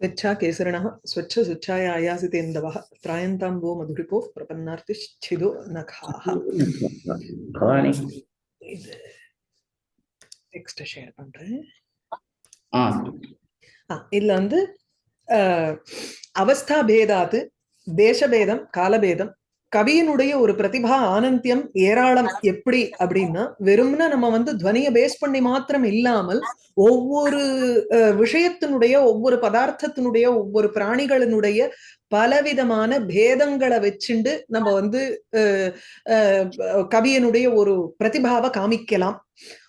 స్వచ్ఛా కేసరిణ స్వచ్ఛ స్వచ్ఛాయ ఆయాసితేందవ త్రాయంతాంబో మధురిపో ప్రపన్నార్తి ఛిదో నఖాః భవాని டெக்ஸ்ட் ஷேர் பண்றேன் இதுல வந்து அவஸ்தா பேதாத்து தேசபேதம் காலபேதம் கவியினுடைய ஒரு பிரதிபா ஆனந்தியம் ஏராளம் எப்படி அப்படின்னா வெறும்னா நம்ம வந்து துவனிய பேஸ் பண்ணி மாத்திரம் இல்லாமல் ஒவ்வொரு அஹ், விஷயத்தினுடைய ஒவ்வொரு பதார்த்தத்தினுடைய ஒவ்வொரு பிராணிகளினுடைய பலவிதமான பேதங்களை வச்சுண்டு நம்ம வந்து கவியனுடைய ஒரு பிரதிபாவை காமிக்கலாம்.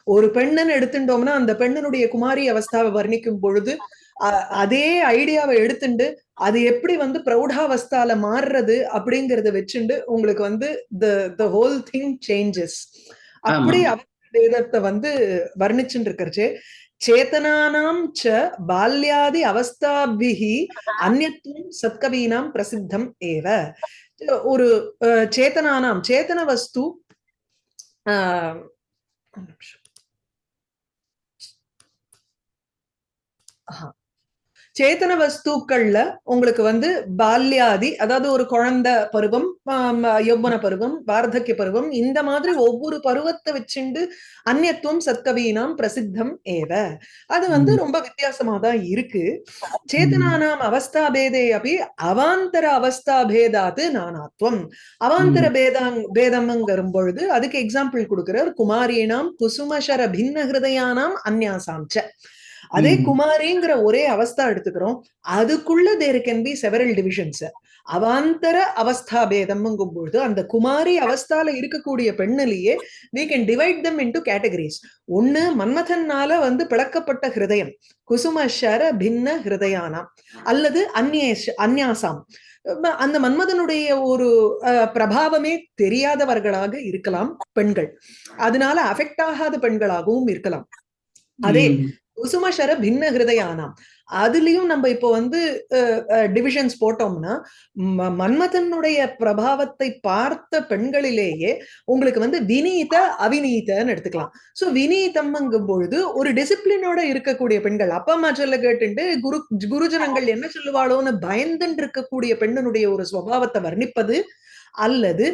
ஒரு பெண்ணன் எடுத்துட்டோம்னா அந்த பெண்ணனுடைய குமாரி அவஸ்தாவை வர்ணிக்கும் பொழுது அதே ஐடியாவை எடுத்துண்டு அது எப்படி வந்து பிரௌடாவஸ்தால மாறுறது அப்படிங்கறத வச்சுண்டு உங்களுக்கு வந்து the the whole thing changes அப்படி வேதத்தை வந்து வர்ணிச்சுட்டு இருக்கிறச்சே சேத்தனானாம் ச பால்யாதி அவஸ்தாபிகி அந்நியத்துவம் சத்கவீனாம் பிரசித்தம் ஏவ. ஒரு சேத்தனானாம் சேத்தன வஸ்து ஆஹ், நிமிஷம். சேத்தன வஸ்துக்கள்ல உங்களுக்கு வந்து பால்யாதி அதாவது ஒரு குழந்தை பருவம் யௌவன பருவம் வார்த்தக்கிய பருவம் இந்த மாதிரி ஒவ்வொரு பருவத்தை வச்சுண்டு அந்நியத்துவம் சத்கவீனாம் பிரசித்தம் ஏவ. அது வந்து. ரொம்ப வித்தியாசமா தான் இருக்கு சேத்தனானாம் அவஸ்தா பேதே அப்படி அவாந்தர அவஸ்தா பேதாத்து நானாத்வம். அவாந்தர பேதாங் பேதம்ங்கிற பொழுது அதுக்கு எக்ஸாம்பிள் கொடுக்கிறார் குமாரீனாம் குசுமசர பின்ன ஹிருதயானாம் அந்யாசாம் அதே. குமாரிங்கிற ஒரே அவஸ்தா எடுத்துக்கிறோம். அதுக்குள்ள there can be several divisions அவாந்தர அவஸ்தா பேதம்ங்கும் பொழுது அந்த குமாரி அவஸ்தால இருக்கக்கூடிய பெண்ணிலேயே we can divide them into categories. ஒண்ணு மன்மதன்னால வந்து பிளக்கப்பட்ட ஹிருதயம். குசுமஷர பின்ன ஹிருதயானாம். அல்லது அந்நேஷ் அந்யாசாம். ம- அந்த மன்மதனுடைய ஒரு அஹ், பிரபாவமே தெரியாதவர்களாக இருக்கலாம் பெண்கள். அதனால அஃபெக்ட் ஆகாத பெண்களாகவும் இருக்கலாம். அதே. குசுமஷர பின்ன ஹிருதயானாம் அதுலயும் நம்ம இப்போ வந்து டிவிஷன்ஸ் போட்டோம்னா ம- மன்மதனுடைய பிரபாவத்தை பார்த்த பெண்களிலேயே உங்களுக்கு வந்து வினீத அவிநீதன்னு எடுத்துக்கலாம். சோ வினீதம்ங்கும் பொழுது ஒரு டிசிப்ளினோட இருக்கக்கூடிய பெண்கள் அப்பா அம்மா சொல்ல கேட்டுட்டு குரு குருஜனங்கள் என்ன சொல்லுவாளோன்னு பயந்துன்னு இருக்கக்கூடிய பெண்ணனுடைய ஒரு சுபாவத்தை வர்ணிப்பது அல்லது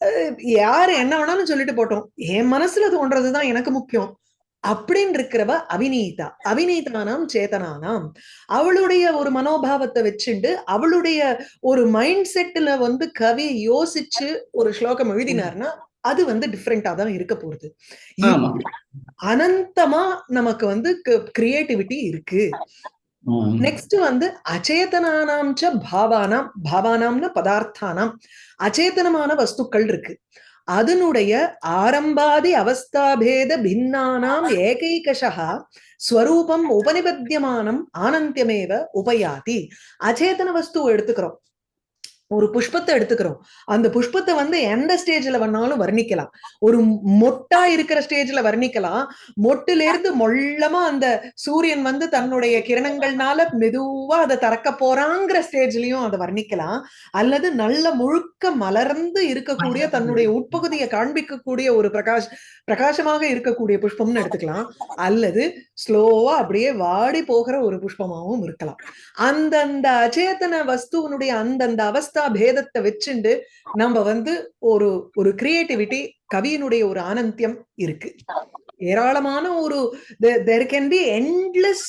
அஹ், யாரு என்ன வேணாலும் சொல்லிட்டு போட்டோம். என் மனசுல தோன்றதுதான் எனக்கு முக்கியம். அப்படின்னு இருக்கிறவ அவிநீதா. அவிநீதானாம் சேதனானாம் அவளுடைய ஒரு மனோபாவத்தை வச்சுண்டு அவளுடைய ஒரு மைண்ட் செட்ல வந்து கவி யோசிச்சு ஒரு ஸ்லோகம் எழுதினார்னா அது வந்து டிஃப்ரெண்டா தான் இருக்க போகுது ஆமா. அனந்தமா நமக்கு வந்து கிரியேட்டிவிட்டி இருக்கு. நெக்ஸ்ட் வந்து அச்சேதனானாம் ச பாவானாம் பாவானாம்னு பதார்த்தானாம். அச்சேதனமான வஸ்துக்கள் இருக்கு. அதனுடைய ஆரம்பாதி அவஸ்தாபேத பின்னானாம் ஏகைகஷா ஸ்வரூபம் உபனிபத்தியமானம் ஆனந்தியமேவ உபயாதி. அச்சேதன வஸ்து எடுத்துக்கிறோம். ஒரு புஷ்பத்தை எடுத்துக்கிறோம். அந்த புஷ்பத்தை வந்து எந்த ஸ்டேஜ்ல வேணாலும் வர்ணிக்கலாம். ஒரு மொட்டா இருக்கிற ஸ்டேஜ்ல வர்ணிக்கலாம். மொட்டுல இருந்து மொள்ளமா அந்த சூரியன் வந்து தன்னுடைய கிரணங்கள்னால மெதுவா அதை திறக்க போறாங்கிற ஸ்டேஜ்லயும் அதை வர்ணிக்கலாம். அல்லது நல்ல முழுக்க மலர்ந்து இருக்கக்கூடிய தன்னுடைய உட்பகுதியை காண்பிக்கக்கூடிய ஒரு பிரகாஷ் பிரகாசமாக இருக்கக்கூடிய புஷ்பம்னு எடுத்துக்கலாம். அல்லது ஸ்லோவா அப்படியே வாடி போகிற ஒரு புஷ்பமாவும் இருக்கலாம். அந்தந்த அச்சேதன வஸ்துவனுடைய அந்தந்த அவஸ்தா பேதத்தை வச்சுண்டு நம்ம வந்து ஒரு ஒரு கிரியேட்டிவிட்டி கவியினுடைய ஒரு ஆனந்தியம் இருக்கு. ஏராளமான ஒரு there can be endless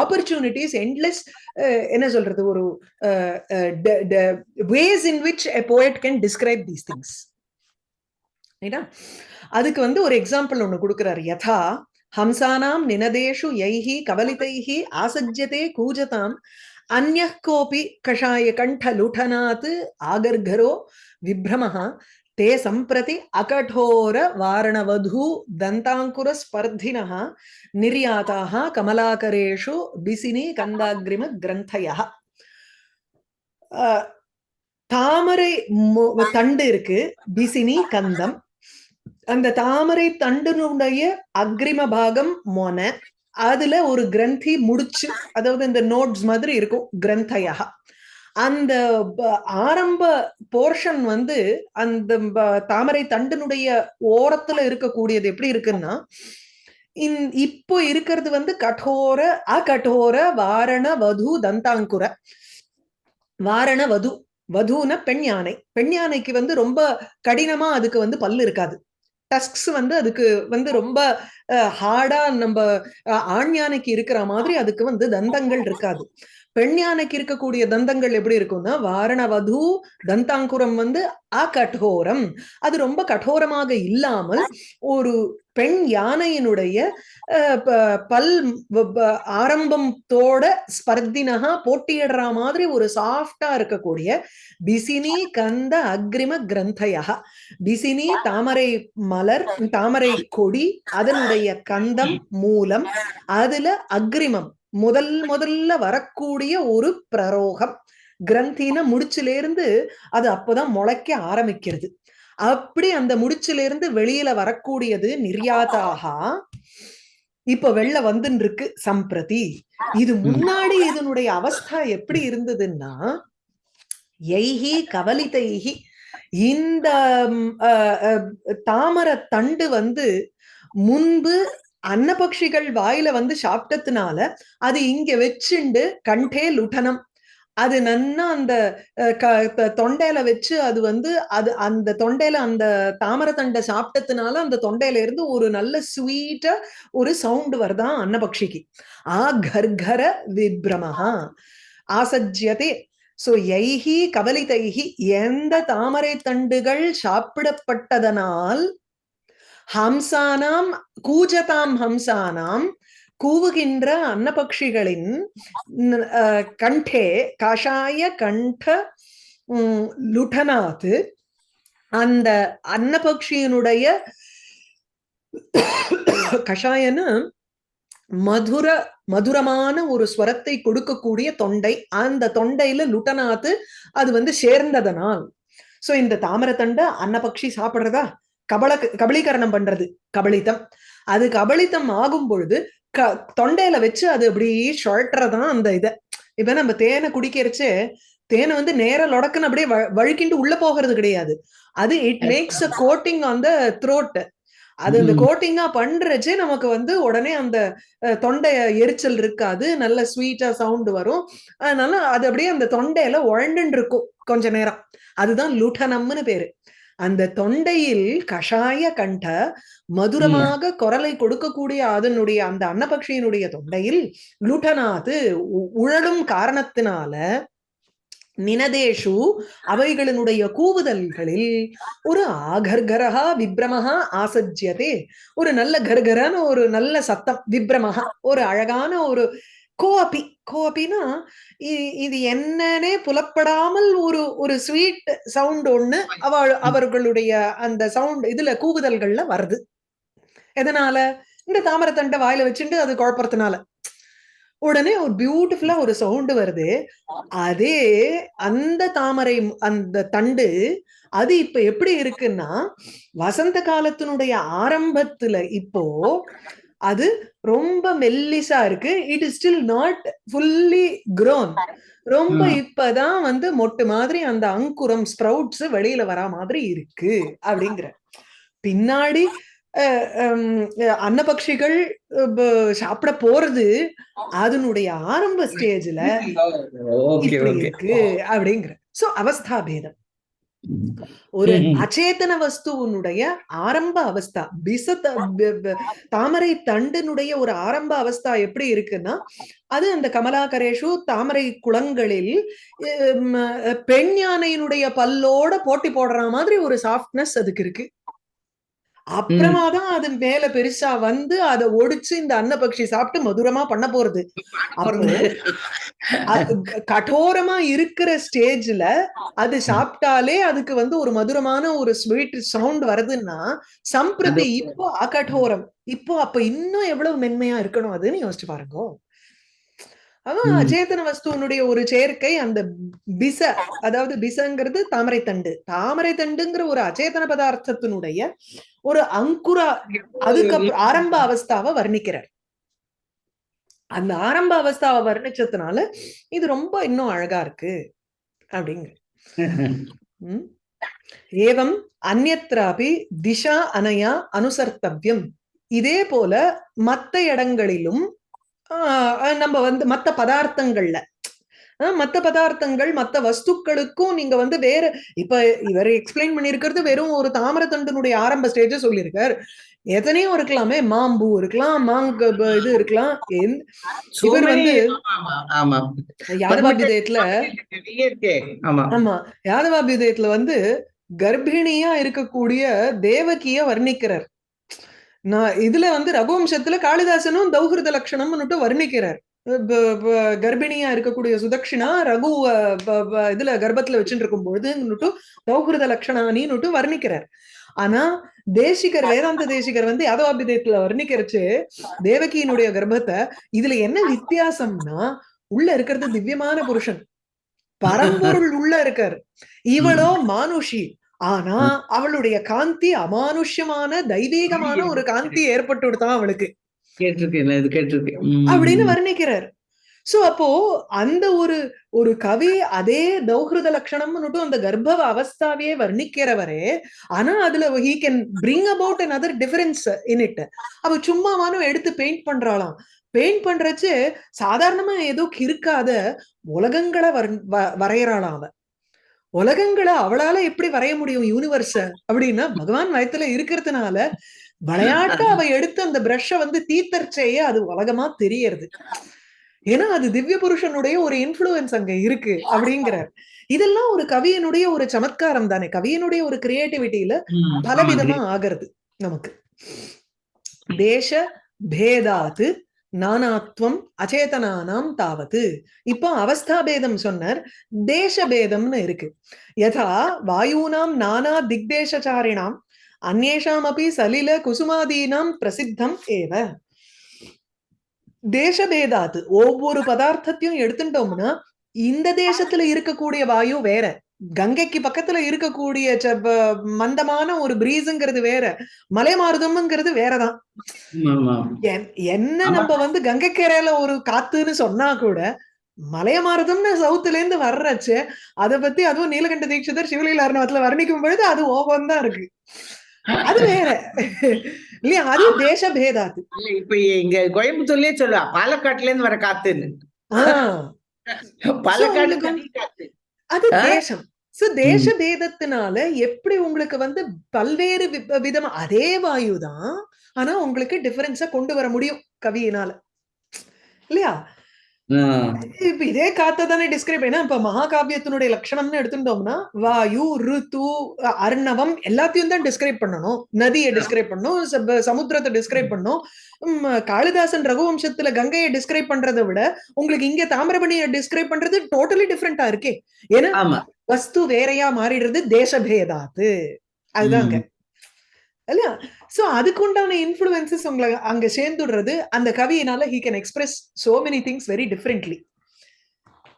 opportunities endless என்ன சொல்றது ஒரு ways in which a poet can describe these things அதுக்கு வந்து ஒரு எக்ஸாம்பிள் ஒன்று கொடுக்குறாரு. யதா ஹம்சானாம் நினதேஷு யைஹி கவலிதைஹி ஆசஜ்யதே கூஜதாம் அந்நிய கோபி கஷாய கண்டலுட்டனாத் ஆகர்கரோ விப்ரமஹ தே சம்பிரதி அகடோர வாரணவதூ தந்தாங்குரஸ்பர்தினः நிர்யாதாः கமலாகரேஷு பிசினி கந்தாகிரிம கிரந்தயः தாமரை தண்டு இருக்கு பிசினி கந்தம்। அந்த தாமரை தண்டினுடைய அக்ரிம பாகம் மொன. அதுல ஒரு கிரந்தி முடிச்சு அதாவது இந்த நோட்ஸ் மாதிரி இருக்கும் கிரந்தையாக அந்த ஆரம்ப போர்ஷன் வந்து அந்த தாமரை தண்டனுடைய ஓரத்துல இருக்கக்கூடியது எப்படி இருக்குன்னா இன் இப்போ இருக்கிறது வந்து கடோர அகடோர வாரண வது தந்தாங்குர. வாரண வது வதுன பெண் யானை. பெண் யானைக்கு வந்து ரொம்ப கடினமா அதுக்கு வந்து பல்லு இருக்காது. டஸ்க்ஸ் வந்து அதுக்கு வந்து ரொம்ப ஹார்டா நம்ம அஹ், இருக்கிற மாதிரி அதுக்கு வந்து தந்தங்கள் இருக்காது. பெண் யானைக்கு இருக்கக்கூடிய தந்தங்கள் எப்படி இருக்கும்னா வாரணவது தந்தாங்குரம் வந்து அகடோரம். அது ரொம்ப கடோரமாக இல்லாமல் ஒரு பெண் யானையினுடைய பல் ஆரம்பத்தோட ஸ்பர்தினகா போட்டியிடுற மாதிரி ஒரு சாஃப்டா இருக்கக்கூடிய பிசினி கந்த அக்ரிம கிரந்தயா பிசினி தாமரை மலர் தாமரை கொடி அதனுடைய கந்தம் மூலம் அதுல அக்ரிமம் முதல் முதல்ல வரக்கூடிய ஒரு பிரரோகம். கிரந்தின முடிச்சுல இருந்து அது அப்பதான் முளைக்க ஆரம்பிக்கிறது. அப்படி அந்த முடிச்சுல இருந்து வெளியில வரக்கூடியது நிர்யாதாகா இப்ப வெளில வந்துன்னு இருக்கு சம்பிரதி. இது முன்னாடி இதனுடைய அவஸ்தா எப்படி இருந்ததுன்னா எய்ஹி கவலிதைஹி. இந்த தாமர தண்டு வந்து முன்பு அன்னபக்ஷிகள் வாயில வந்து சாப்பிட்டதுனால அது இங்க வச்சுண்டு கண்டே லுட்டனம். அது நன்னா அந்த அஹ், க- தொண்டையில வச்சு அது வந்து அது அந்த தொண்டையில அந்த தாமரத்தண்டை சாப்பிட்டதுனால அந்த தொண்டையில இருந்து ஒரு நல்ல ஸ்வீட்டா ஒரு சவுண்ட் வருதான் அன்னபக்ஷிக்கு. ஆ கர்கர விப்ரமஹா. ஆசஜ்யதே. சோ யைஹி கவலிதைஹி எந்த தாமரை தண்டுகள் சாப்பிடப்பட்டதனால் ஹம்சானாம் கூஜதாம் ஹம்சானாம் கூவுகின்ற அன்னபக்ஷிகளின் கண்டே கஷாய கண்ட உம், லுடனாத்து அந்த அன்னபக்ஷியினுடைய கஷாயன்னு மதுர மதுரமான ஒரு ஸ்வரத்தை கொடுக்கக்கூடிய தொண்டை அந்த தொண்டையில லுட்டனாத்து அது வந்து சேர்ந்ததனால். சோ இந்த தாமரத்தண்டை அன்னபக்ஷி சாப்பிடுறதா? கபல கபலீகரணம் பண்றது கபலிதம் அது கபலிதம் ஆகும் பொழுது க தொண்டையில வச்சு அது அப்படி சுழட்டுறதான் அந்த இத. இப்ப நம்ம தேனை குடிக்கிறச்சு தேனை வந்து நேர லொடக்குன்னு அப்படியே வழுக்கிண்டு உள்ள போகிறது கிடையாது. அது it makes a coating on the throat அது அந்த. கோட்டிங்கா பண்றச்சே நமக்கு வந்து உடனே அந்த தொண்டை எரிச்சல் இருக்காது. நல்ல ஸ்வீட்டா சவுண்ட் வரும். அதனால அது அப்படியே அந்த தொண்டையில உழண்டுன்னு இருக்கும் கொஞ்ச நேரம். அதுதான் லுட்டனம்னு பேரு. அந்த தொண்டையில் கஷாய கண்ட மதுரமாக குரலை கொடுக்கக்கூடிய அதனுடைய அந்த அன்னபக்ஷியினுடைய தொண்டையில் லுட்டனாது உ- உழலும் காரணத்தினால நினதேஷு அவைகளினுடைய கூவுதல்களில் ஒரு ஆகர்கரஹா விப்ரமஹா ஆசஜ்யதே. ஒரு நல்ல கர்கரான ஒரு நல்ல சத்தம் விப்ரமஹா ஒரு அழகான ஒரு கோபி கோபினா இது என்னன்னே புலப்படாமல் ஒரு ஒரு ஸ்வீட் சவுண்ட் ஒண்ணு அவ அவர்களுடைய அந்த சவுண்ட் இதுல கூவுதல்கள்ல வருது. எதனால? இந்த தாமரத்தண்டை வாயில வச்சுட்டு அது குழப்பறதுனால. உடனே ஒரு பியூட்டிஃபுல்லா ஒரு சவுண்ட் வருது. அதே அந்த தாமரை அந்த தண்டு அது இப்ப எப்படி இருக்குன்னா வசந்த காலத்தினுடைய ஆரம்பத்துல இப்போ அது ரொம்ப மெல்லிசா இருக்கு. It is still not fully grown. ரொம்ப. இப்பதான் வந்து மொட்டு மாதிரி அந்த அங்குரம் ஸ்ப்ரவுட்ஸ் வெளியில வரா மாதிரி இருக்கு அப்படிங்கிற. பின்னாடி அன்னபக்ஷிகள் சாப்பிட போறது அதனுடைய ஆரம்ப ஸ்டேஜ்ல இருக்கு அப்படிங்கிற. சோ அவஸ்தா பேதம் ஒரு. அச்சேதன வஸ்துவனுடைய ஆரம்ப அவஸ்தா. பிசத்த ப- ப- தாமரை தண்டினுடைய ஒரு ஆரம்ப அவஸ்தா எப்படி இருக்குன்னா அது அந்த கமலாகரேஷு தாமரை குளங்களில் பெண் யானையினுடைய பல்லோட போட்டி போடுற மாதிரி ஒரு சாஃப்ட்னஸ் அதுக்கு இருக்கு. அப்புறமா தான் அது மேல பெருசா வந்து அதை ஒடிச்சு இந்த அன்னபக்ஷி சாப்பிட்டு மதுரமா பண்ண போறது. அது கடோரமா இருக்கிற ஸ்டேஜ்ல அது சாப்பிட்டாலே அதுக்கு வந்து ஒரு மதுரமான ஒரு ஸ்வீட் சவுண்ட் வருதுன்னா சம்பிரதி இப்போ அகடோரம் இப்போ அப்ப இன்னும் எவ்வளவு மென்மையா இருக்கணும் அதுன்னு யோசிச்சு பாருங்க. அதான். அச்சேதன வஸ்துவனுடைய ஒரு சேர்க்கை அந்த பிச அதாவது பிசங்கிறது தாமரை தண்டு தாமரை தண்டுங்கிற ஒரு அச்சேதன பதார்த்தத்தினுடைய ஒரு அங்குரா அதுக்கு அப்புறம் ஆரம்ப அவஸ்தாவை வர்ணிக்கிறார் அந்த ஆரம்ப அவஸ்தாவை வர்ணிச்சதுனால இது ரொம்ப இன்னும் அழகா இருக்கு அப்படிங்கிற ம். ஏவம் அந்யத்ராபி திஷா அனயா அனுசர்த்தவ்யம் இதே போல மத்த இடங்களிலும் நம்ம வந்து மத்த பதார்த்தங்கள்ல. மத்த பதார்த்தங்கள் மத்த வஸ்துக்களுக்கும் நீங்க வந்து வேற இப்ப இவர் எக்ஸ்பிளைன் பண்ணிருக்கிறது வெறும் ஒரு தாமரத்தண்டனுடைய ஆரம்ப ஸ்டேஜ சொல்லியிருக்கார் எத்தனையோ இருக்கலாமே மாம்பூ இருக்கலாம் மாங்க இது இருக்கலாம் இவர் வந்து- யாதவாபிதயத்துல ஆமா. யாதவாபிதயத்துல வந்து கர்ப்பிணியா இருக்கக்கூடிய தேவகிய வர்ணிக்கிறார். நான் இதுல வந்து ரகுவம்சத்துல காளிதாசனும் தௌஹிருத லட்சணம்னுட்டு வர்ணிக்கிறார். கர்ப்பிணியா இருக்கக்கூடிய சுதக்ஷிணா ரகு இதுல கர்ப்பத்துல வச்சுட்டு இருக்கும் பொழுதுன்னுட்டு தௌஹிருத லட்சணானின்னுட்டு வர்ணிக்கிறார். ஆனா தேசிகர் வேதாந்த தேசிகர் வந்து யாதவாபிதயத்துல வர்ணிக்கிறச்சு தேவகியினுடைய கர்ப்பத்தை இதுல என்ன வித்தியாசம்னா உள்ள இருக்கிறது திவ்யமான புருஷன். பரம்பொருள் உள்ள இருக்கார். இவளோ மானுஷி. ஆனா அவளுடைய காந்தி அமானுஷ்யமான தெய்வீகமான ஒரு காந்தி ஏற்பட்டு விடுத்தான் அவளுக்கு. அப்படின்னு வர்ணிக்கிறார். சோ அப்போ அந்த ஒரு ஒரு கவி அதே தௌஹிருத லட்சணம்னுட்டு அந்த கர்ப்ப அவஸ்தாவையே வர்ணிக்கிறவரே ஆனா அதுல he can bring about another difference in it அவ சும்மாவானும் எடுத்து பெயிண்ட் பண்றாளாம். பெயிண்ட் பண்றச்சு சாதாரணமா ஏதோ கிறுக்காத உலகங்களை வர்- வ- வரையறாளாம் அவ. உலகங்களை அவளால எப்படி வரைய முடியும் யூனிவர்ஸ அப்படின்னா பகவான் வயத்துல இருக்கிறதுனால விளையாட்டா அவ எடுத்து அந்த பிரஷ்ஷ வந்து தீத்தர்ச்சேயே அது உலகமா தெரியறது. ஏன்னா அது திவ்ய புருஷனுடைய ஒரு இன்ஃப்ளூயன்ஸ் அங்க இருக்கு அப்படிங்கிறார். இதெல்லாம் ஒரு கவியனுடைய ஒரு சமத்காரம் தானே. கவியனுடைய ஒரு கிரியேட்டிவிட்டியில. பலவிதமா ஆகிறது நமக்கு. தேச பேதாத்து நானாத்வம் அச்சேதனானாம் தாவத்து. இப்போ அவஸ்தா பேதம் சொன்னார். தேசபேதம்னு இருக்கு. யதா வாயூனாம் நானா திக்தேசச்சாரிணாம் அந்நேஷாம் அப்படி சலில குசுமாதீனாம் பிரசித்தம் ஏவ. தேசபேதாத்து ஒவ்வொரு பதார்த்தத்தையும் எடுத்துட்டோம்னா இந்த தேசத்துல இருக்கக்கூடிய வாயு வேற. கங்கைக்கு பக்கத்துல இருக்கக்கூடிய மந்தமான ஒரு பிரீஸுங்கிறது வேற. மலை மாறுதம்ங்கிறது வேறதான் என்ன. நம்ம வந்து கங்கைக்கரையில ஒரு காத்துன்னு சொன்னா கூட மலைய மாறுதம்னு சவுத்துல இருந்து வர்றச்சு அத பத்தி அதுவும் நீலகண்ட தீட்சிதர் சிவலீல அருணவத்துல வர்ணிக்கும் பொழுது அது ஓபம் தான் இருக்கு. அது வேற. இல்லையா? அது தேச பேதாத்து. இல்ல, இப்ப இங்க கோயம்புத்தூர்லயே சொல்லுவா பாலக்காட்டுல இருந்து வர காத்துன்னு. ஆஹ் பாலக்காடு அது? தேசம். சோ தேச பேதத்தினால எப்படி உங்களுக்கு வந்து பல்வேறு விதமா அதே வாயுதான் ஆனா உங்களுக்கு டிஃபரன்ஸா கொண்டு வர முடியும் கவியினால. இல்லையா. இப்ப இதே காத்த தானே டிஸ்கிரைப் ஏன்னா இப்ப மகாகாவியத்தினுடைய லட்சணம்னு எடுத்துட்டோம்னா வாயு ருத்து அர்ணவம் எல்லாத்தையும் தான் டிஸ்கிரைப் பண்ணணும். நதியை டிஸ்கிரைப் பண்ணணும் சப- சமுத்திரத்தை டிஸ்கிரைப் பண்ணணும். உம், காளிதாசன் ரகுவம்சத்துல கங்கையை டிஸ்கிரைப் பண்றதை விட உங்களுக்கு இங்க தாமிரபணியை டிஸ்கிரைப் பண்றது டோட்டலி டிஃப்ரெண்டா இருக்கே. ஏன்னா ஆமா. வஸ்து வேறையா மாறிடுறது தேசபேதாத்து. அதுதாங்க. இல்லையா? சோ அதுக்கு உண்டான இன்ஃபுளுசஸ் உங்களை அங்க சேர்ந்துடுறது அந்த கவியினால he can express so many things very differently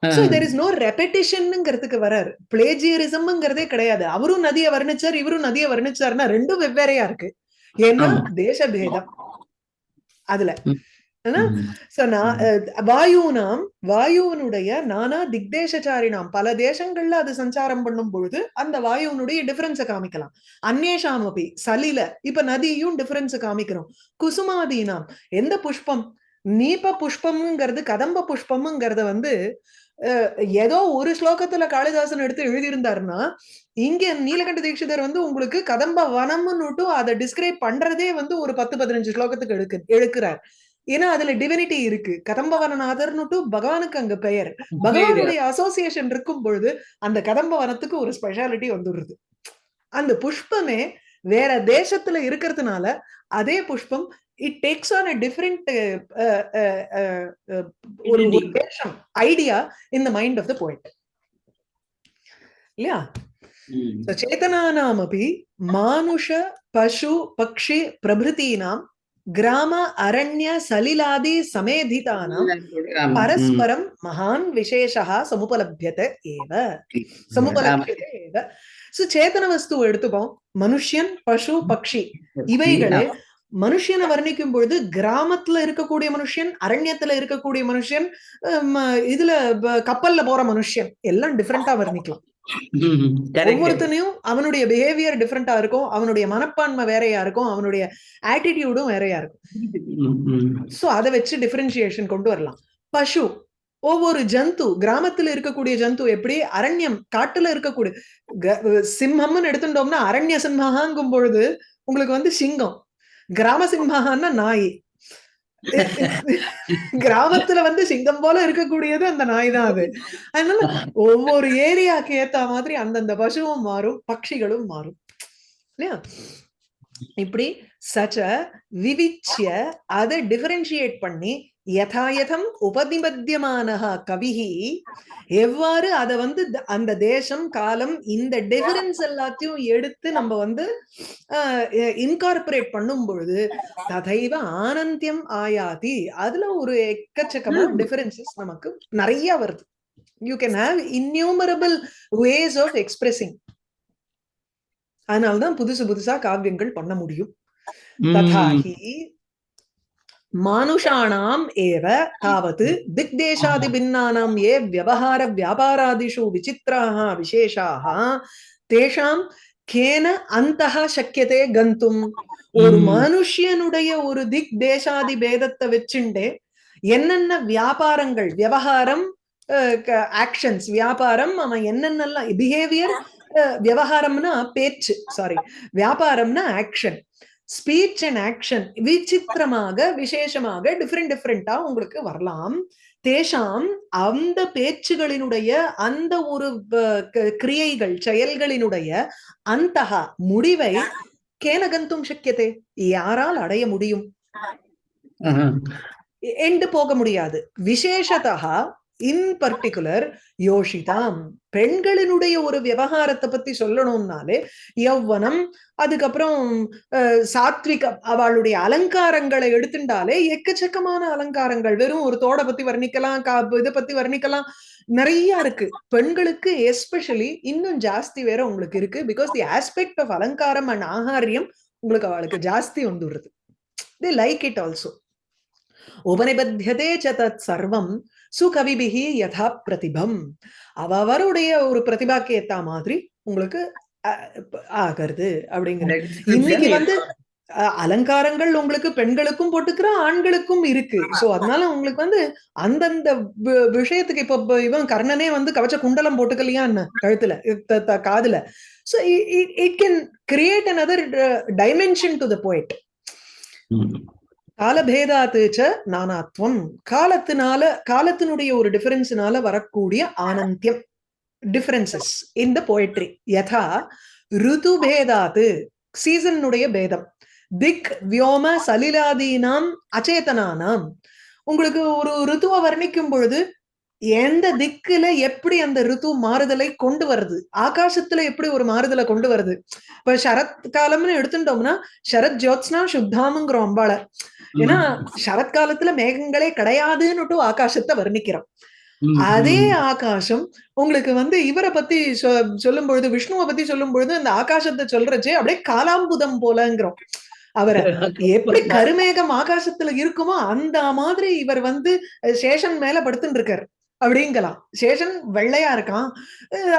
so there is no ரெப்படிஷன்ங்கிறதுக்கு வராரு. பிளேஜியரிசம்ங்கிறதே கிடையாது. அவரும் நதியை வர்ணிச்சார் இவரும் நதியை வர்ணிச்சாருன்னா ரெண்டும் வெவ்வேறையா இருக்கு. ஏன்னா. தேசபேதம். அதுல. வாயுனாம் வாயுவனுடைய நானா திக்தேசச்சாரினாம் பல தேசங்கள்ல அது சஞ்சாரம் பண்ணும் பொழுது அந்த வாயுவனுடைய டிஃபரன்ஸ காமிக்கலாம். அந்நேஷாம் அப்படி சலில இப்ப நதியும் டிஃபரன்ஸ் காமிக்கிறோம். குசுமாதீனாம் எந்த புஷ்பம்? நீப புஷ்பம்ங்கிறது கதம்ப புஷ்பம்ங்கிறத வந்து ஏதோ ஒரு ஸ்லோகத்துல காளிதாசன் எடுத்து எழுதியிருந்தாருன்னா இங்க நீலகண்ட தீட்சிதர் வந்து உங்களுக்கு கதம்ப வனம்னுட்டு அதை டிஸ்கிரைப் பண்றதே வந்து ஒரு பத்து பதினஞ்சு ஸ்லோகத்துக்கு எடுக்கு எடுக்கிறார். ஏன்னா அதுல டிவினிட்டி இருக்கு. கதம்பவனநாதர்னுட்டு பகவானுக்கு அங்க பெயர். பகவானுடைய அசோசியேஷன் இருக்கும் பொழுது அந்த கதம்பவனத்துக்கு ஒரு ஸ்பெஷாலிட்டி வந்துடுறது அந்த புஷ்பமே வேற தேசத்துல இருக்கிறதுனால அதே புஷ்பம் it takes on a different ஒரு தேசம் idea in the mind of the poet இல்லையா? சேதனானாமபி மானுஷ பசு பக்ஷி பிரபிருத்தீனாம் கிராம அரண்ய சலிலாதி சமேதிதானாம் பரஸ்பரம் மகான் விசேஷா சமுபலபியத்தை ஏவ. சமுபலபியத்தை வஸ்து எடுத்துப்போம். மனுஷன் பசு பக்ஷி இவைகளே மனுஷனை வர்ணிக்கும் பொழுது கிராமத்துல இருக்கக்கூடிய மனுஷன் அரண்யத்துல இருக்கக்கூடிய மனுஷன் இதுல கப்பல்ல போற மனுஷன் எல்லாம் டிஃப்ரெண்டா வர்ணிக்கலாம். ஒவ்வொருத்தனையும் அவனுடைய பிஹேவியர் டிஃப்ரெண்டா இருக்கும். அவனுடைய மனப்பான்மை வேறையா இருக்கும். அவனுடைய ஆட்டிடியூடும் வேறையா இருக்கும். சோ அதை வச்சு டிஃபரன்சியேஷன் கொண்டு வரலாம். பசு ஒவ்வொரு ஜந்து கிராமத்துல இருக்கக்கூடிய ஜந்து எப்படி? அரண்யம் காட்டுல இருக்கக்கூடிய சிம்மம்னு எடுத்துட்டோம்னா அரண்ய சிம்மகாங்கும் பொழுது உங்களுக்கு வந்து சிங்கம். கிராம சிம்மகான்னா நாய். கிராமத்துல வந்து சிங்கம் போல இருக்கக்கூடியது அந்த நாய் தான் அது. அதனால ஒவ்வொரு ஏரியாக்கு ஏத்த மாதிரி அந்தந்த பசுவும் மாறும் பட்சிகளும் மாறும். இல்லையா? இப்படி சச்ச விவிச்சிய அதை டிஃபரன்ஷியேட் பண்ணி யதாயதம் உபதிபத்தியமானஹா கவிஹி. எவ்வாறு அதை வந்து அந்த தேசம் காலம் இந்த டிஃபரன்ஸ் எல்லாத்தையும் எடுத்து நம்ம வந்து இன்கார்பரேட் பண்ணும் பொழுது ததைவ ஆனந்தியம் ஆயாதி. அதுல ஒரு எக்கச்சக்கமான டிஃபரன்சஸ் நமக்கு நிறைய வருது. You can have innumerable ways of expressing அதனால்தான் புதுசு புதுசா காவியங்கள் பண்ண முடியும். ததாஹி தாவத் திக்தேசாதி பின்னானாம் ஏ வியவஹார வியாபாராதிஷு விசித்ராः விசேஷாः தேஷாம் கேன அந்தஹ சக்கியதே கந்தும் ஒரு. மனுஷியனுடைய ஒரு திக் தேசாதி பேதத்தை வச்சுண்டே என்னென்ன வியாபாரங்கள் விவகாரம் ஆக்ஷன்ஸ் வியாபாரம் அவன் என்னென்னலாம் பிஹேவியர் விவகாரம்னா பேச்சு சாரி வியாபாரம்னா ஆக்ஷன் ஸ்பீச் அண்ட் ஆக்ஷன் விசித்திரமாக விசேஷமாக டிஃப்ரெண்ட் டிஃப்ரெண்டா உங்களுக்கு வரலாம். தேஷாம் அந்த பேச்சுகளினுடைய அந்த ஒரு கிரியைகள் செயல்களினுடைய அந்தகா முடிவை கேனகந்தும் சக்கியதே யாரால் அடைய முடியும்? எண்டு போக முடியாது. விசேஷதா இன் பர்டிகுலர் யோஷிதாம் பெண்களினுடைய ஒரு விவகாரத்தை பத்தி சொல்லணும்னாலே யௌவனம் அதுக்கப்புறம் சாத்விக அவளுடைய அலங்காரங்களை எடுத்துட்டாலே எக்கச்சக்கமான அலங்காரங்கள். வெறும் ஒரு தோட பத்தி வர்ணிக்கலாம் கா இதை பத்தி வர்ணிக்கலாம். நிறைய இருக்கு. பெண்களுக்கு எஸ்பெஷலி இன்னும் ஜாஸ்தி வேற உங்களுக்கு இருக்கு. பிகாஸ் தி ஆஸ்பெக்ட் ஆஃப் அலங்காரம் அண்ட் ஆகாரியம் உங்களுக்கு அவளுக்கு ஜாஸ்தி வந்துடுறது. தி லைக் இட் ஆல்சோ உபனிபத்தியதே ச தத் சர்வம் சுகவிபிகி யதா பிரதிபம். அவருடைய ஒரு பிரதிபாக்கு ஏத்த மாதிரி உங்களுக்கு ஆகிறது அப்படிங்கிறது இன்னைக்கு வந்து அலங்காரங்கள் உங்களுக்கு பெண்களுக்கும் போட்டுக்கிற ஆண்களுக்கும் இருக்கு. சோ அதனால உங்களுக்கு வந்து அந்தந்த விஷயத்துக்கு இப்ப இவன் கர்ணனே வந்து கவச்ச குண்டலம் போட்டுக்கலையா என்ன கழுத்துல காதுல. So it can create another dimension to the poet. காலபேதாத்து ச நானாத்வம். காலத்தினால காலத்தினுடைய ஒரு டிஃபரன்ஸினால வரக்கூடிய ஆனந்தியம். டிஃபரன்சஸ் இந்த போயிட்ரி யதா ருது பேதாத்து சீசனுடைய பேதம். திக் வியோம சலிலாதீனாம் அச்சேதனானாம் உங்களுக்கு ஒரு ருத்துவை வர்ணிக்கும் பொழுது எந்த திக்குல எப்படி அந்த ருத்து மாறுதலை கொண்டு வருது? ஆகாசத்துல எப்படி ஒரு மாறுதலை கொண்டு வருது? இப்ப சரத் காலம்னு எடுத்துட்டோம்னா சரத் ஜோத்ஸ்னா சுத்தாமுங்கிறோம் அம்பாள ஏன்னா சரத்காலத்துல மேகங்களே கிடையாதுன்னுட்டு ஆகாசத்தை வர்ணிக்கிறோம். அதே ஆகாசம் உங்களுக்கு வந்து இவரை பத்தி சொல்லும் பொழுது விஷ்ணுவை பத்தி சொல்லும் பொழுது அந்த ஆகாசத்தை சொல்றச்சே அப்படியே காலாம்புதம் போலங்கிறோம். அவரை எப்படி கருமேகம் ஆகாசத்துல இருக்குமோ அந்த மாதிரி இவர் வந்து சேஷன் மேல படுத்துட்டு இருக்காரு அப்படிங்கலாம். சேஷன் வெள்ளையா இருக்கான்.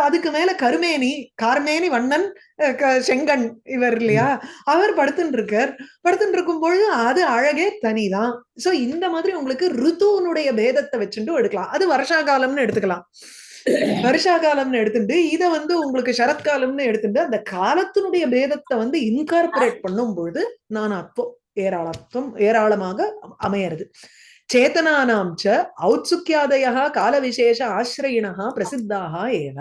அதுக்கு மேல கருமேனி கார்மேனி வண்ணன் செங்கன் இவர் இல்லையா? அவர் படுத்துட்டு இருக்கார் படுத்துட்டு இருக்கும் பொழுது அது அழகே தனிதான். சோ இந்த மாதிரி உங்களுக்கு ருத்துவனுடைய பேதத்தை வச்சுட்டு எடுக்கலாம். அது வருஷா காலம்னு எடுத்துக்கலாம். வருஷா காலம்னு எடுத்துட்டு இத வந்து உங்களுக்கு சரத்காலம்னு எடுத்துட்டு அந்த காலத்தினுடைய பேதத்தை வந்து இன்கார்பரேட் பண்ணும் பொழுது நானாத்வம் ஏராளத்துவம் ஏராளமாக அமையறது. சேத்தனானாம் ச ஔத்சுக்கியாதயா கால விசேஷ ஆசிரயிணா பிரசித்தாக ஏவ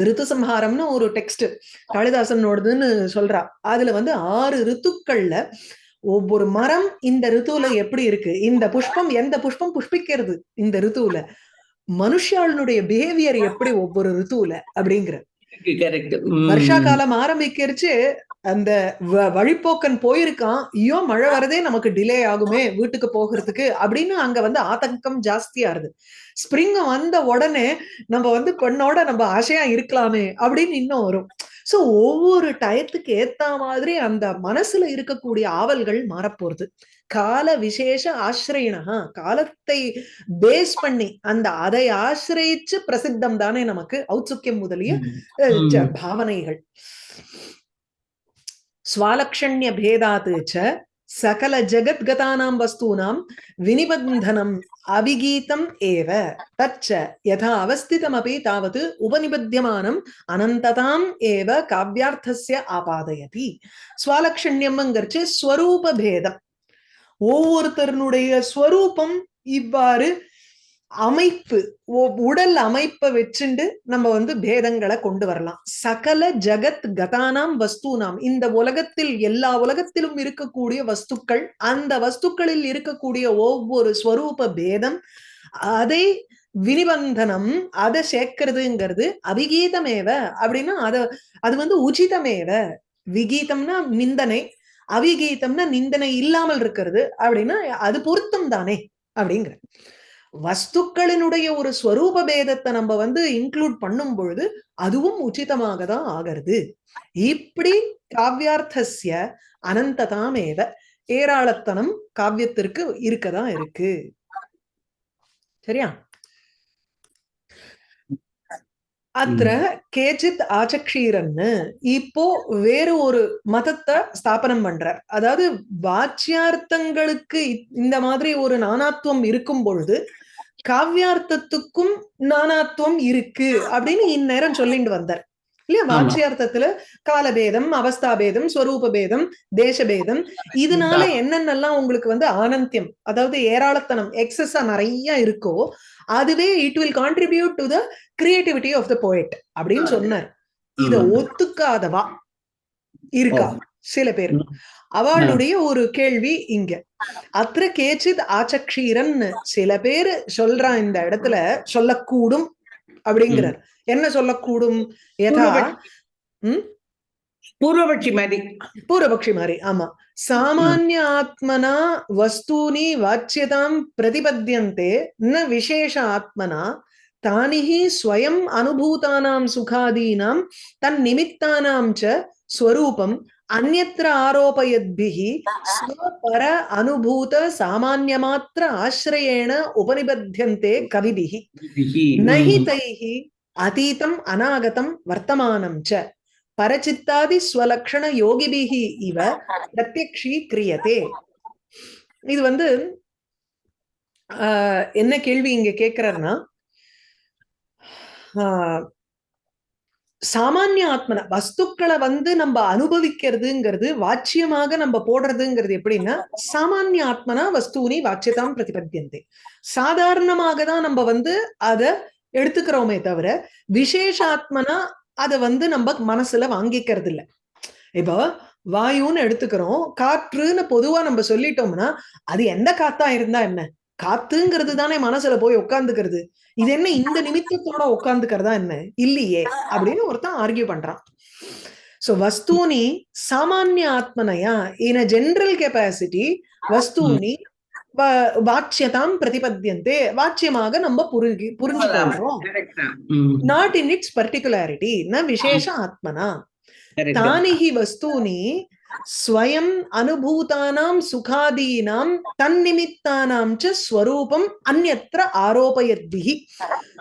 ரித்துசம்ஹாரம்னு ஒரு டெக்ஸ்ட் காளிதாசனோடதுன்னு சொல்றா. அதுல வந்து ஆறு ரித்துக்கள்ல ஒவ்வொரு மரம் இந்த ரித்துவுல எப்படி இருக்கு? இந்த புஷ்பம் எந்த புஷ்பம் புஷ்பிக்கிறது இந்த ரித்துவுல மனுஷாளுடைய பிஹேவியர் எப்படி ஒவ்வொரு ரித்துவுல அப்படிங்கிற. வருஷா காலம் ஆரம்பிக்கிறச்சு அந்த வழிப்போக்கன் போயிருக்கான். ஐயோ மழை வரதே நமக்கு டிலே ஆகுமே வீட்டுக்கு போகிறதுக்கு அப்படின்னு அங்க வந்து ஆதங்கம் ஜாஸ்தியா இருது ஸ்ப்ரிங் வந்த உடனே நம்ம வந்து பெண்ணோட நம்ம ஆசையா இருக்கலாமே அப்படின்னு இன்னும் வரும். சோ ஒவ்வொரு டயத்துக்கு ஏத்த மாதிரி அந்த மனசுல இருக்கக்கூடிய ஆவல்கள் மாறப்போறது. கால விசேஷ ஆசிரியனா காலத்தை பேஸ் பண்ணி அந்த அதை ஆசிரியிச்சு பிரசித்தம் தானே நமக்கு ஔத்சுக்கியம் முதலிய பாவனைகள். ஸ்வாலக்ஷண்ய பேதாத் ச சகல ஜகத்கதானாம் வஸ்தூனாம் வினிபந்தனம் அபிகீதம் ஏவ. தச்ச யதா அவஸ்திதமபி தாவது உபநிபத்தியமானம் அனந்ததாம் ஏவ காவ்யார்த்தஸ்ய ஆபாதயதி. ஸ்வாலக்ஷண்யம்ங்கிறச்சு ஸ்வரூப பேதம் ஒவ்வொருத்தருனுடைய ஸ்வரூபம் இவ்வாறு அமைப்பு உடல் அமைப்பை வச்சுண்டு நம்ம வந்து பேதங்களை கொண்டு வரலாம். சகல ஜகத் கதானாம் வஸ்தூனாம். இந்த உலகத்தில் எல்லா உலகத்திலும் இருக்கக்கூடிய வஸ்துக்கள் அந்த வஸ்துக்களில் இருக்கக்கூடிய ஒவ்வொரு ஸ்வரூப பேதம் அதை வினிபந்தனம் அதை சேர்க்கிறதுங்கிறது அபிகீதமேவ அப்படின்னா அத அது வந்து உச்சிதமேவ விகீதம்னா நிந்தனை அவிகீதம்னா நிந்தனை இல்லாமல் இருக்கிறது அப்படின்னா அது பொருத்தம் தானே அப்படிங்கிற. வஸ்துக்களினுடைய ஒரு ஸ்வரூப பேதத்தை நம்ம வந்து இன்க்ளூட் பண்ணும் பொழுது அதுவும் உச்சிதமாக தான் ஆகிறது. இப்படி காவியார்த்தசிய அனந்ததாமேவ ஏராளத்தனம் காவியத்திற்கு இருக்கதான் இருக்கு. சரியா? அത്ര கேஜித் ஆச்சக்ஷீரன்னு இப்போ வேறு ஒரு மதத்தை ஸ்தாபனம் பண்றார். அதாவது வாச்சியார்த்தங்களுக்கு இந்த மாதிரி ஒரு நானாத்துவம் இருக்கும் பொழுது காவ்யார்த்தத்துக்கும் நானாத்துவம் இருக்கு அப்படின்னு இந்நேரம் சொல்லிட்டு வந்தார். இல்லையா? ஆமா. வாச்சியார்த்தத்துல காலபேதம் அவஸ்தாபேதம் ஸ்வரூப பேதம் தேசபேதம். இதனால என்னென்னலாம் உங்களுக்கு வந்து ஆனந்தியம் அதாவது ஏராளத்தனம் எக்ஸஸா நிறைய இருக்கோ அதுவே it will contribute to the creativity of the poet அப்படின்னு சொன்னார். இத. ஒத்துக்காதவா? இருக்கா. சில பேர். அவளுடைய ஒரு கேள்வி இங்க. அത്ര கேச்சித் ஆச்சக்ஷீரன் சில பேர் சொல்றா இந்த இடத்துல சொல்லக்கூடும் அப்படிங்கிறார். என்ன சொல்லக்கூடும்? யதா? ம்? பூர்வபட்சி மாதிரி பூர்வபக்ஷி மாதிரி ஆமா. சாமானிய ஆத்மனா வஸ்தூனி வாச்சியதாம் பிரதிபத்தியந்தே. ந விசேஷ ஆத்மனா தானிஹி ஸ்வயம் அனுபூதானாம் சுகாதீனாம் தன் நிமித்தானாம் ச ஸ்வரூபம். அந்யத்ர ஆரோபயத்பிஹி ஸ்வபர அனுபூத சாமான்யமாத்திர ஆசிரயேண உபனிபத்தியந்தே கவிபிஹி. நஹி தைஹி அதீதம் அநாகதம் வர்த்தமானம் ச. பரச்சித்தாதி ஸ்வலக்ஷண யோகிபிஹி இவ பிரத்யக்ஷி கிரியதே. இது வந்து என்ன கேள்வி இங்க கேக்குறாருன்னா சாமானிய ஆத்மன வஸ்துக்களை வந்து நம்ம அனுபவிக்கிறதுங்கிறது வாட்சியமாக நம்ம போடுறதுங்கிறது எப்படின்னா சாமானிய ஆத்மனா வஸ்தூனி வாச்சியதாம் பிரதிபத்தியந்தே. சாதாரணமாக தான் நம்ம வந்து அதை எடுத்துக்கிறோமே தவிர விசேஷாத்மனா அதை வந்து நம்ம மனசுல வாங்கிக்கிறது இல்லை இப்போ வாயுன்னு எடுத்துக்கிறோம் காற்றுன்னு பொதுவா நம்ம சொல்லிட்டோம்னா அது எந்த காத்தா இருந்தா என்ன? காத்துங்கிறது தானே மனசுல போய் உட்கார்ந்துக்கிறது இது என்ன இந்த நிமித்தத்தோட உட்கார்ந்துக்கிறதா என்ன? இல்லையே அப்படின்னு ஒருத்தன் ஆர்கியூ பண்றான். சோ வஸ்தூனி சாமானிய ஆத்மனையா? இன் அ ஜெனரல் கெப்பாசிட்டி வஸ்தூனி வ- வாச்சியதாம் பிரதிபத்தியந்தே. வாச்சியமாக நம்ம புரிஞ்சு புரிஞ்சு கொள்றோம் நாட் இன் இட்ஸ் பர்டிகுலாரிட்டி ந விசேஷ ஆத்மனா? தானிஹி வஸ்தூனி ஸ்வயம் அனுபூதானாம் சுகாதீனாம் தன்னிமித்தானாம் ச ஸ்வரூபம்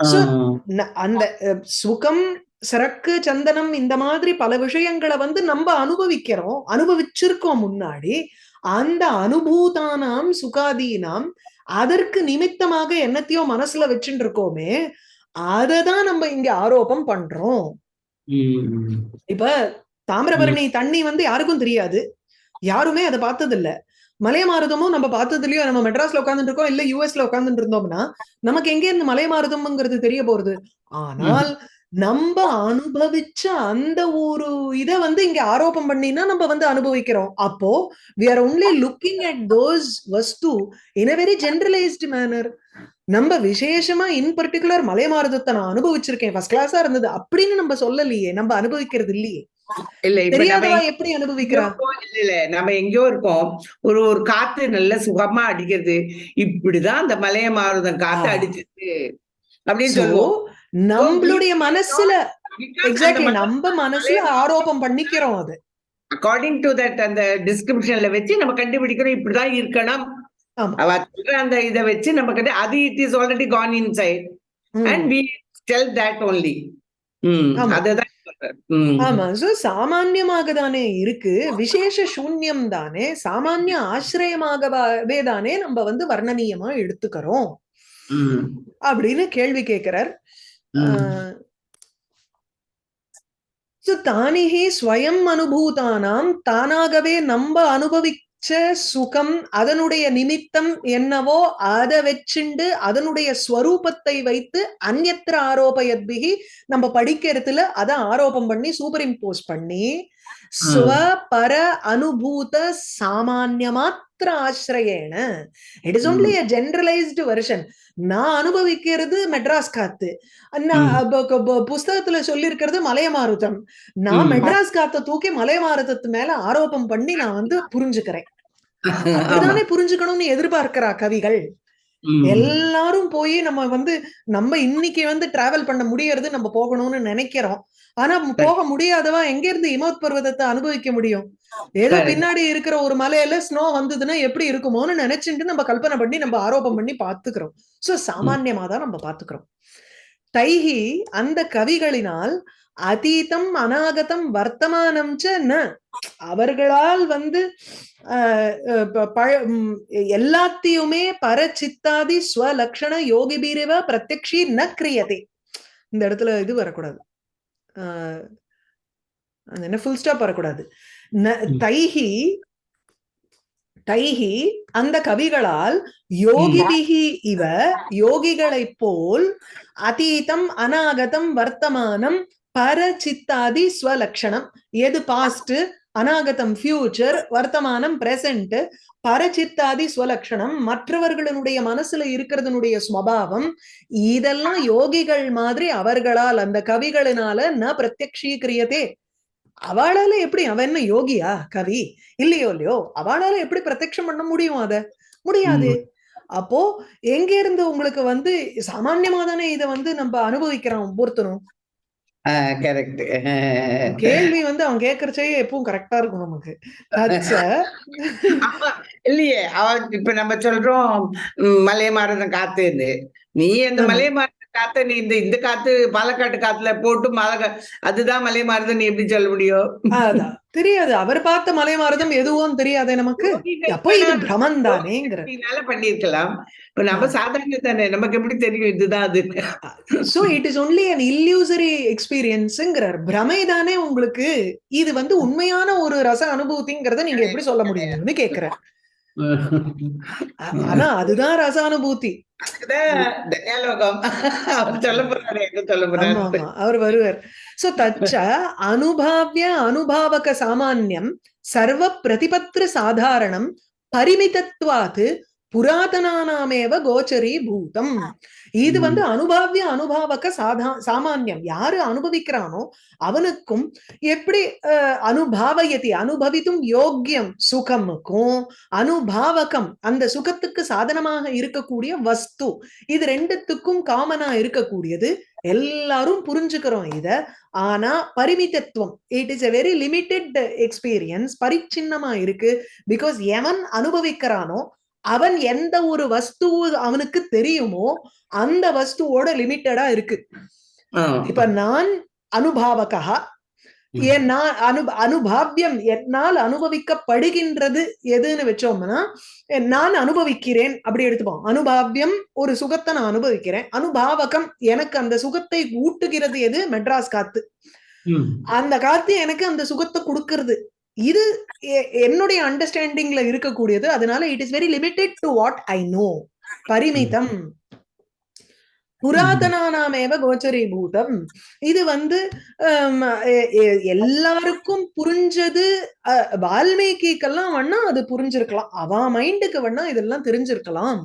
So, ந- அந்த சுகம் சரக்கு சந்தனம் இந்த மாதிரி பல விஷயங்களை வந்து நம்ம அனுபவிக்கிறோம் அனுபவிச்சிருக்கோம் முன்னாடி. அந்த அனுபூதானாம் சுகாதீனாம் அதற்கு நிமித்தமாக என்னத்தையோ மனசுல வச்சுட்டு இருக்கோமே அததான் நம்ம இங்க ஆரோபம் பண்றோம். இப்ப தாமிரபரணி தண்ணி வந்து யாருக்கும் தெரியாது. யாருமே அதை பார்த்தது இல்ல மலையமாருதமும் நம்ம பார்த்தது இல்லையோ நம்ம மெட்ராஸ்ல உட்கார்ந்துட்டு இருக்கோம் இல்ல யூஎஸ்ல உட்கார்ந்துட்டு இருந்தோம்னா நமக்கு எங்க இருந்து மலையமாருதம்ங்கிறது தெரிய போறது? ஆனால் நம்ம அனுபவிச்ச அந்த ஒரு இத வந்து இங்க ஆரோபம் பண்ணினா நம்ம வந்து அனுபவிக்கிறோம். அப்போ we are only looking at those வஸ்து in a very generalised manner நம்ம விசேஷமா இன் பர்டிகுலர் மலையமாருதத்தை நான் அனுபவிச்சிருக்கேன். ஃபர்ஸ்ட் கிளாஸா இருந்தது. அப்படின்னு நம்ம சொல்லலையே நம்ம அனுபவிக்கிறது இல்லையே. இல்ல இப்ப எப்படி இல்ல இல்ல. நம்ம எங்கேயோ இருக்கோம். ஒரு ஒரு காத்து நல்ல சுகமா அடிக்கிறது. இப்படிதான் அந்த மலைய மாறுதம் காத்து. அடிச்சிருக்கு. அப்படின்னு சொல்லுவோம். நம்மளுடைய மனசுல எக்ஸாக்ட்லி நம்ம மனசுல ஆரோபம் பண்ணிக்கிறோம் அது. அக்கார்டிங் டு தட் அந்த டிஸ்கிரிப்ஷன்ல வச்சு நம்ம கண்டுபிடிக்கிறோம். இப்படிதான் இருக்கணும். அவ சொல்ற அந்த இத வச்சு நம்ம கண்டு அது it is already gone in sight. And we tell that only. அதுதான். ஆமா. சோ சாமான்யமாக தானே இருக்கு. விசேஷ சூன்யம் தானே சாமானிய ஆசிரியமாகவே தானே நம்ம வந்து வர்ணனீயமா எடுத்துக்கிறோம். அப்படின்னு கேள்வி கேட்கிறார் தானிஹி ஸ்வயம் அனுபூதானாம் தானாகவே நம்ம அனுபவிச்ச சுகம் அதனுடைய நிமித்தம் என்னவோ அதை வச்சுண்டு அதனுடைய ஸ்வரூபத்தை வைத்து அந்யத்திர ஆரோபயத்பிகி நம்ம படிக்கிறதுல அதை ஆரோபம் பண்ணி சூப்பர் இம்போஸ் பண்ணி ஸ்வ பர அனுபூத சாமானிய மாத்திர ஆசிரியேன it is only a generalised version நான் அனுபவிக்கிறது மெட்ராஸ் காத்து புஸ்தகத்துல சொல்லியிருக்கிறது மலையமாருதம் நான். மெட்ராஸ் காத்த தூக்கி மலையமாருதத்து மேல ஆரோபம் பண்ணி நான் வந்து புரிஞ்சுக்கிறேன். அப்படிதானே புரிஞ்சுக்கணும்னு எதிர்பார்க்கிறா கவிகள். எல்லாரும் போய் நம்ம வந்து நம்ம இன்னைக்கு வந்து டிராவல் பண்ண முடியறது நம்ம போகணும்னு நினைக்கிறோம். ஆனா போக முடியாதவா எங்க இருந்து இமோத் பர்வதத்தை அனுபவிக்க முடியும்? ஏதோ. பின்னாடி இருக்கிற ஒரு மலையில ஸ்னோ வந்ததுன்னா எப்படி இருக்குமோன்னு நினைச்சுட்டு நம்ம கல்பனை பண்ணி நம்ம ஆரோபம் பண்ணி பாத்துக்கிறோம் சோ சாமான்யமா தான் நம்ம பாத்துக்கிறோம் தைஹி அந்த கவிகளினால் அதீதம் அநாகதம் வர்த்தமானம் ந. அவர்களால் வந்து எல்லாத்தையுமே பரச்சித்தாதி ஸ்வலக்ஷண யோகிபீரவ பிரத்யக்ஷி ந கிரியதே. இந்த இடத்துல இது வரக்கூடாது. அது என்ன ஃபுல் ஸ்டாப் வரக்கூடாது. தைஹி தைஹி அந்த கவிகளால் யோகிபிகி இவ யோகிகளைப் போல் அதீதம் அநாகதம் வர்த்தமானம் பரச்சித்தாதி ஸ்வலக்ஷணம். எது பாஸ்ட் அநாகதம் ஃபியூச்சர் வர்த்தமானம் பிரசன்ட் பரச்சித்தாதி ஸ்வலக்ஷணம். மற்றவர்களுடைய மனசுல இருக்கிறதுனுடைய ஸ்வபாவம் இதெல்லாம் யோகிகள் மாதிரி அவர்களால் அந்த கவிகளினால ந பிரத்யக்ஷீக்கிரியதே அவளால எப்படி அவன் என்ன யோகியா கவி? இல்லையோ இல்லையோ அவளால எப்படி பிரத்யக்ஷம் பண்ண முடியும் அத? முடியாது. அப்போ எங்க இருந்து உங்களுக்கு வந்து சாமான்யமா தானே இத வந்து நம்ம அனுபவிக்கிறோம் ஒவ்வொருத்தரும் கரெக்ட். கேள்வி வந்து அவன் கேக்குறச்சே எப்பவும் கரெக்டா இருக்கும் நமக்கு. இல்லையே அவ இப்ப நம்ம சொல்றோம் ம், மலை மாறுதம் காத்துன்னு நீ அந்த ஆமா. காத்த நீ இந்த இந்த காத்து பாலக்காட்டு காத்துல போட்டு கா- அதுதான் மலை மாறுதம் நீ எப்படி சொல்ல முடியும்? தெரியாது. அவர் பார்த்த மலை மாறுதம் எதுவும் தெரியாதே நமக்கு. அப்போ இது தானேங்கிற யோகினால பண்ணிருக்கலாம் இப்ப நம்ம சாதாரண தானே நமக்கு எப்படி தெரியும் இதுதான் அது? So it is only an illusory எக்ஸ்பீரியன்ஸ்ங்கிறார் பிரமை தானே உங்களுக்கு. இது வந்து உண்மையான ஒரு ரச அனுபூதிங்கிறத நீங்க எப்படி சொல்ல முடியும்னு கேக்குறேன். ஆனா அதுதான் ரச அனுபூதி அதுதான் தயாலோகம் அவர் வருவார். சோ தச்ச அனுபாவிய அனுபாவக சாமான்யம் சர்வ பிரதிபத்திர சாதாரணம் பரிமிதத்வாத் புராதனானாமேவ கோச்சரி பூதம். இது வந்து அனுபாவிய அனுபாவக சாதா சாமான்யம். யாரு அனுபவிக்கிறானோ அவனுக்கும் எப்படி அனுபாவயதி அனுபவித்தும் யோக்கியம் சுகமுக்கும் அனுபாவகம் அந்த சுகத்துக்கு சாதனமாக இருக்கக்கூடிய வஸ்து. இது ரெண்டுத்துக்கும் காமனா இருக்கக்கூடியது. எல்லாரும் புரிஞ்சுக்கிறோம் இத. ஆனா பரிமிதத்துவம். It is a very limited experience பரிச்சின்னமா இருக்கு. பிகாஸ் எவன் அனுபவிக்கிறானோ அவன் எந்த ஒரு வஸ்து அவனுக்கு தெரியுமோ அந்த வஸ்துவோட லிமிட்டடா இருக்கு. இப்ப நான் அனுபாவகா நான் அனு அனுபாவியம் என்னால் அனுபவிக்கப்படுகின்றது எதுன்னு வச்சோம்னா நான் அனுபவிக்கிறேன் அப்படி எடுத்துப்போம். அனுபாவியம் ஒரு சுகத்தை நான் அனுபவிக்கிறேன். அனுபாவகம் எனக்கு அந்த சுகத்தை ஊட்டுகிறது எது? மெட்ராஸ் காத்து. அந்த காத்து எனக்கு அந்த சுகத்தை கொடுக்கிறது. இது என்னுடைய அண்டர்ஸ்டாண்டிங்ல இருக்கக்கூடியது. அதனால it is very limited to what I know பரிமிதம். புராதனானாமேவ கோச்சரீபூதம். இது வந்து எல்லாருக்கும் புரிஞ்சது வால்மீகிக்கெல்லாம் வேணா அது புரிஞ்சிருக்கலாம். அவ மைண்டுக்கு வேணா இதெல்லாம் தெரிஞ்சிருக்கலாம்.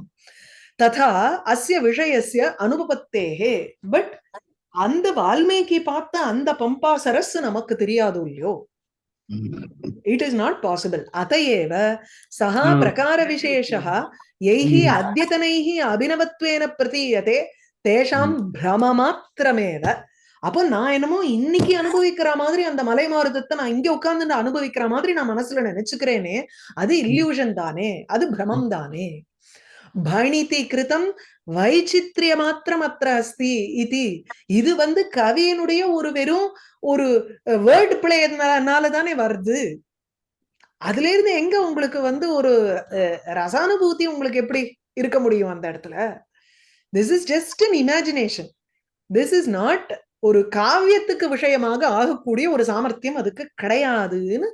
ததா அஸ்ய விஷயஸ்ய அனுபவத்தேகே. பட் அந்த வால்மீகி பார்த்த அந்த பம்பா சரஸ் நமக்கு தெரியாது இல்லையோ? இட் இஸ் நாட் பாசிபிள் அதையேவ சஹ ம். பிரகார விசேஷः யைஹி ம். அத்யதனைஹி அபினவத்வேன பிரதீயதே தேஷாம் பிரமமாத்திரமேவ அப்போ நான் என்னமோ இன்னைக்கு அனுபவிக்கிற மாதிரி அந்த மலை மாறுதத்தை நான் இங்க உட்கார்ந்து அனுபவிக்கிற மாதிரி நான் மனசுல நினைச்சுக்கிறேனே அது இல்யூஷன் தானே அது பிரமம் தானே. பணிதி கிருதம் வைச்சித்ரிய மாத்திரம் அத்திர அஸ்தி இது இது வந்து கவியனுடைய ஒரு வெறும் ஒரு வேர்ட் பிளேனால தானே வருது. அதுல இருந்து எங்க உங்களுக்கு வந்து ஒரு அஹ், ரசானுபூதி உங்களுக்கு எப்படி இருக்க முடியும் அந்த இடத்துல? This is just an imagination this is not ஒரு காவியத்துக்கு விஷயமாக ஆகக்கூடிய ஒரு சாமர்த்தியம் அதுக்கு கிடையாதுன்னு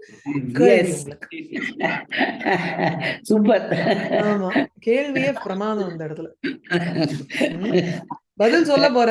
சூப்பர் ஆமா. கேள்வியே பிரமாதம் அந்த இடத்துல. பதில் சொல்ல போற